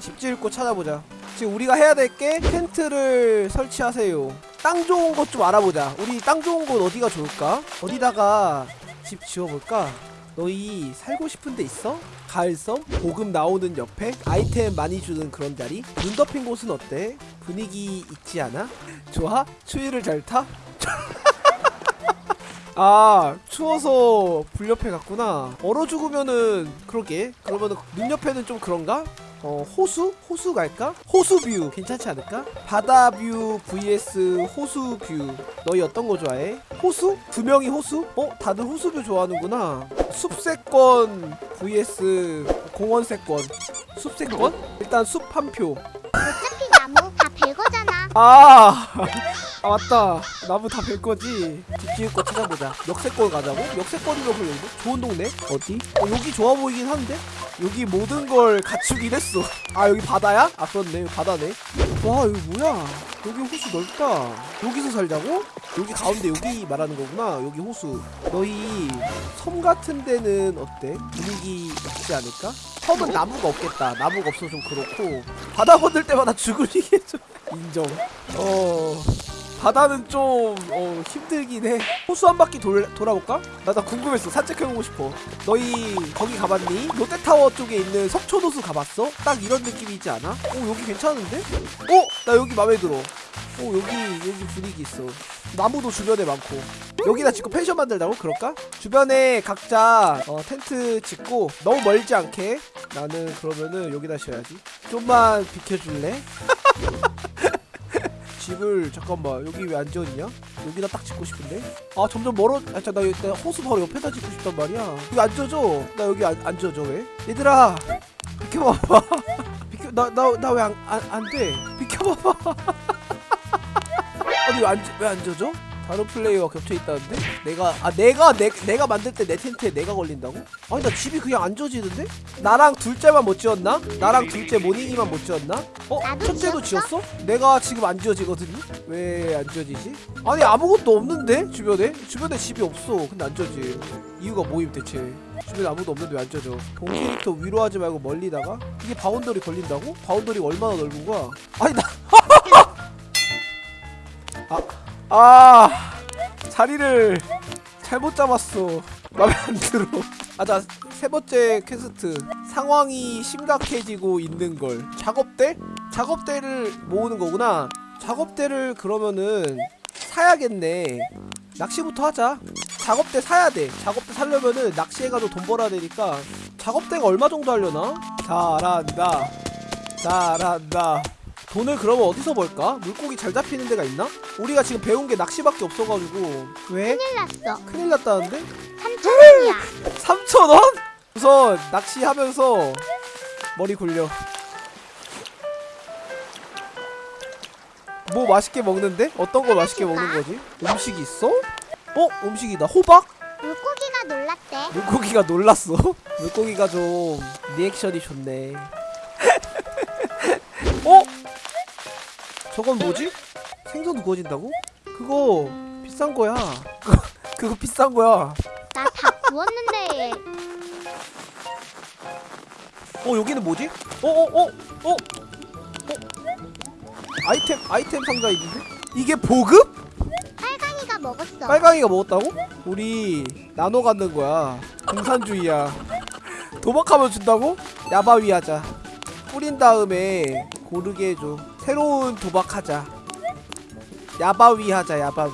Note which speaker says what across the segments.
Speaker 1: 집곳 찾아보자 지금 우리가 해야 될 게 텐트를 설치하세요 땅 좋은 곳좀 알아보자 우리 땅 좋은 곳 어디가 좋을까? 어디다가 집 지어볼까? 너희 살고 싶은 데 있어? 가을섬? 보급 나오는 옆에? 아이템 많이 주는 그런 자리? 눈 덮인 곳은 어때? 분위기 있지 않아? 좋아? 추위를 잘 타? 아 추워서 불 옆에 갔구나 얼어 죽으면은 그러게 그러면은 눈 옆에는 좀 그런가? 어 호수? 호수 갈까? 호수뷰 괜찮지 않을까? 바다뷰 vs 호수뷰 너희 어떤 거 좋아해? 호수? 두 명이 호수? 어? 다들 호수뷰 좋아하는구나 숲세권 vs 공원세권 숲세권? 일단 숲 한 표
Speaker 2: 아.
Speaker 1: 아, 아 맞다 나무 다 벨 거지 집 지을 거 찾아보자 역세권 가자고? 역세권이면 별로 좋은 동네? 어디? 어 여기 좋아 보이긴 한데? 여기 모든 걸 갖추긴 했어 아 여기 바다야? 아 그렇네 여기 바다네 와 여기 뭐야 여기 호수 넓다 여기서 살자고? 여기 가운데 여기 말하는 거구나 여기 호수 너희 섬 같은 데는 어때? 분위기 있지 않을까? 섬은 나무가 없겠다 나무가 없어서 좀 그렇고 바다 건들 때마다 죽으리게 좀 인정 어 바다는 좀 어, 힘들긴 해 호수 한 바퀴 돌, 돌아볼까? 나 나 궁금했어 산책해보고 싶어 너희 거기 가봤니? 롯데타워 쪽에 있는 석촌호수 가봤어? 딱 이런 느낌이 있지 않아? 오 여기 괜찮은데? 어? 나 여기 맘에 들어 오 여기 여기 분위기 있어 나무도 주변에 많고 여기다 짓고 펜션 만들다고? 그럴까? 주변에 각자 어, 텐트 짓고 너무 멀지 않게 나는 그러면은 여기다 씌워야지 좀만 비켜줄래? 집을 잠깐만 여기 왜 안 지었냐? 여기다 딱 짓고 싶은데? 아 점점 멀어 아 자, 나, 나 호수 바로 옆에다 짓고 싶단 말이야 여기 안 지어져 나 여기 안, 안 지어져 왜? 얘들아 비켜봐봐 비켜 나 나 나 왜 안안 안돼 비켜봐봐 아니 왜안 왜안 지어져? 다른 플레이어가 겹쳐 있다는데? 내가 아 내가 내, 내가 만들 때 내 텐트에 내가 걸린다고? 아니 나 집이 그냥 안 지어지는데? 나랑 둘째만 못 지었나? 나랑 둘째 모닝이만 못 지었나? 어? 첫째도
Speaker 2: 지었어?
Speaker 1: 내가 지금 안 지어지거든요? 왜 안 지어지지? 아니 아무것도 없는데? 주변에? 주변에 집이 없어 근데 안 지어지 이유가 뭐임 대체 주변에 아무도 없는데 왜안 지어져 본 캐릭터 위로 하지 말고 멀리다가 이게 boundary 걸린다고? boundary가 얼마나 넓은 거야? 아니 나 아, 아 자리를 잘못 잡았어. 맘에 안 들어. 아자 세 번째 퀘스트. 상황이 심각해지고 있는 걸. 작업대? 작업대를 모으는 거구나. 작업대를 그러면은 사야겠네. 낚시부터 하자. 작업대 사야 돼. 작업대 사려면은 낚시해가지고 돈 벌어야 되니까 작업대가 얼마 정도 하려나? 잘한다. 잘한다 돈을 그러면 어디서 벌까? 물고기 잘 잡히는 데가 있나? 우리가 지금 배운 게 낚시밖에 없어가지고 왜?
Speaker 2: 큰일 났어.
Speaker 1: 큰일 났다는데?
Speaker 2: 3천 원이야.
Speaker 1: 3,000원? 우선 낚시하면서 머리 굴려 뭐 맛있게 먹는데? 어떤 거 맛있게 먹는 거지? 음식이 있어? 어? 음식이다 호박?
Speaker 2: 물고기가 놀랐대.
Speaker 1: 물고기가 놀랐어 물고기가 좀 리액션이 좋네 어? 저건 뭐지? 생선 구워진다고? 그거 비싼 거야 그거, 비싼 거야
Speaker 2: 나 다 구웠는데.
Speaker 1: 어 여기는 뭐지? 어어어 어, 어, 어? 아이템 아이템 상자 있는데? 이게 보급?
Speaker 2: 빨강이가 먹었어.
Speaker 1: 빨강이가 먹었다고? 우리 나눠 갖는 거야 공산주의야 도박하면 준다고? 야바위 하자 뿌린 다음에 고르게 해줘 새로운 도박하자 야바위 하자 야바위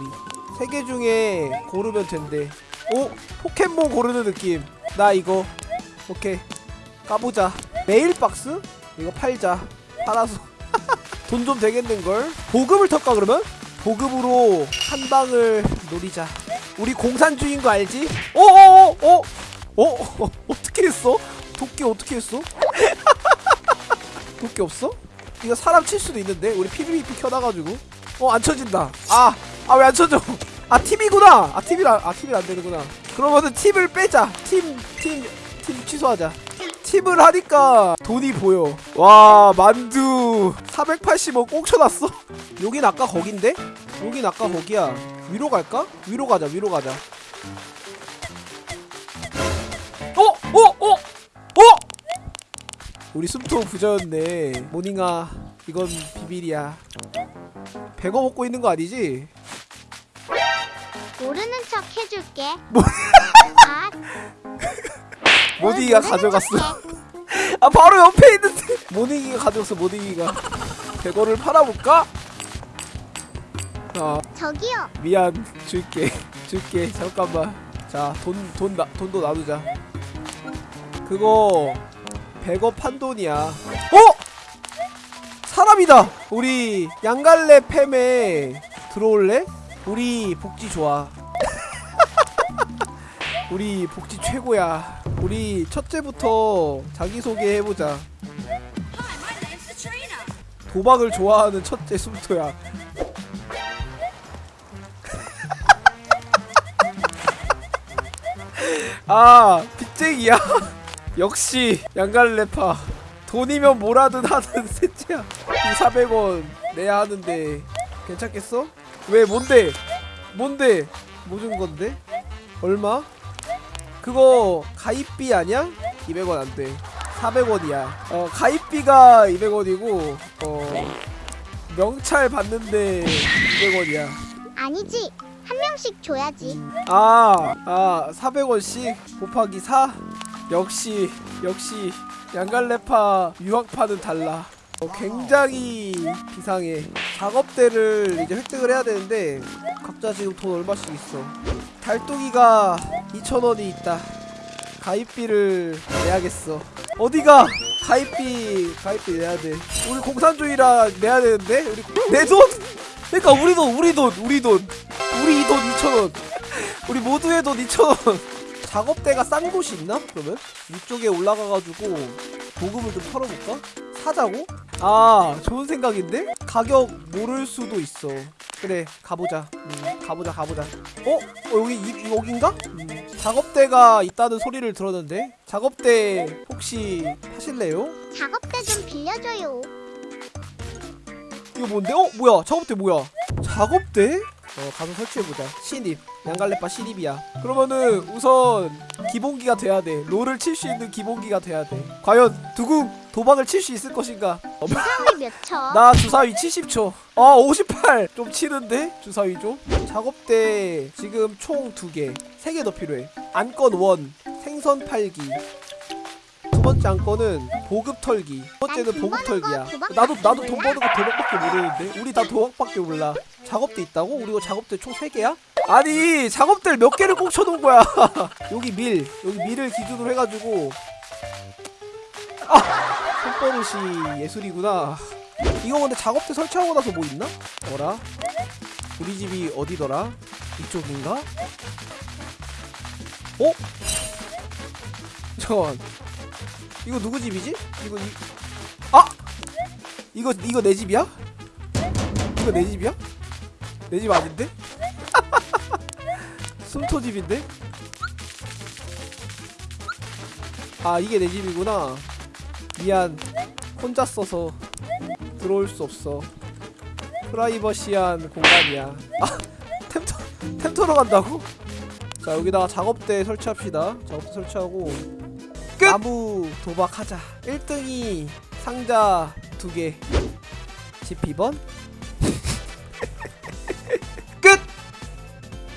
Speaker 1: 세 개 중에 고르면 된대 오? 포켓몬 고르는 느낌 나 이거 오케이 까보자 메일박스? 이거 팔자 팔아서 돈 좀 되겠는걸? 보급을 털까 그러면? 보급으로 한 방을 노리자 우리 공산주의인 거 알지? 어? 어? 어? 어떻게 했어? 도끼 어떻게 했어? 도끼 없어? 이거 사람 칠 수도 있는데? 우리 PVP 켜놔가지고. 어 안 쳐진다. 아 아 왜 안 쳐져? 아 팀이구나! 아 팀이라 아 팀이 안 되는구나. 그러면은 팀을 빼자. 팀 팀 팀 취소하자. 팀을 하니까 돈이 보여. 와 만두 480원 꼭 쳐놨어? 여긴 아까 거긴데? 여긴 아까 거기야. 위로 갈까? 위로 가자 위로 가자 우리 숨통 부자였네 모닝아 이건 비밀이야 배거 먹고 있는 거 아니지?
Speaker 2: 모르는 척 해줄게.
Speaker 1: 뭐-
Speaker 2: 아,
Speaker 1: 모닝이가 가져갔어. 아 바로 옆에 있는데 모닝이가 가져갔어 모닝이가 배거를 팔아볼까? 아
Speaker 2: 저기요.
Speaker 1: 미안 줄게 줄게 잠깐만 자 돈 돈나 돈도 나누자 그거 100억 판 돈이야. 어? 사람이다. 우리 양갈래 팸에 들어올래? 우리 복지 좋아. 우리 복지 최고야. 우리 첫째부터 자기소개 해보자. 도박을 좋아하는 첫째 숨토야. 아 빚쟁이야 역시 양갈래파 돈이면 뭐라든 하는 셋째야 이 400원 내야 하는데 괜찮겠어? 왜 뭔데 뭔데 뭐 준 건데 얼마? 그거 가입비 아니야? 200원 안돼 400원이야 어 가입비가 200원이고 어 명찰 받는데 200원이야
Speaker 2: 아니지. 한 명씩 줘야지.
Speaker 1: 아, 아, 400원씩 곱하기 4? 역시, 역시, 양갈래파 유학파는 달라. 어, 굉장히 비상해. 작업대를 이제 획득을 해야 되는데, 각자 지금 돈 얼마씩 있어. 달동이가 2,000원이 있다. 가입비를 내야겠어. 어디가? 가입비, 가입비 내야 돼. 우리 공산주의라 내야 되는데? 우리, 내 돈! 그러니까 우리 돈, 우리 돈, 우리 돈. 우리 돈 2,000원. 우리 모두의 돈 2,000원. 작업대가 싼 곳이 있나? 그러면 위쪽에 올라가가지고 보급을 좀 털어볼까? 사자고? 아 좋은 생각인데? 가격 모를 수도 있어. 그래 가보자. 음, 가보자 가보자. 어? 어 여기 이, 여긴가? 음, 작업대가 있다는 소리를 들었는데 작업대 혹시 하실래요?
Speaker 2: 작업대 좀 빌려줘요.
Speaker 1: 이거 뭔데? 어 뭐야? 작업대 뭐야? 작업대? 어 가서 설치해보자 신입 양갈래빠 신입이야. 그러면은 우선 기본기가 돼야 돼. 롤을 칠 수 있는 기본기가 돼야 돼. 과연 두구 도박을 칠 수 있을 것인가? 어,
Speaker 2: 주사위 몇 쳐?
Speaker 1: 나 주사위 70초. 아 58 좀 치는데? 주사위죠 작업대 지금 총 2개. 3개 더 필요해. 안건 원 생선 팔기. 두 번째 안건은 보급 털기. 두 번째는
Speaker 2: 난
Speaker 1: 보급 털기야. 나도 나도 돈. 버는 거 도박밖에 모르는데? 우리 다 도박밖에 몰라. 작업대 있다고? 우리 이거 작업대 총 3개야? 아니 작업대를 몇 개를 꽁쳐놓은 거야 여기 밀 여기 밀을 기준으로 해가지고 아 손버릇이 예술이구나 이거 근데 작업대 설치하고 나서 뭐 있나? 어라? 우리 집이 어디더라? 이쪽인가? 어? 잠깐만 이거 누구 집이지? 이거 이... 아! 이거 이거 내 집이야? 이거 내 집이야? 내 집 아닌데? 숨토 집인데? 아 이게 내 집이구나. 미안. 혼자 써서 들어올 수 없어. 프라이버시한 공간이야. 아 템터 템터로 간다고? 자 여기다가 작업대 설치합시다. 작업대 설치하고 끝! 나무 도박하자. 1등이 상자 2개. 12번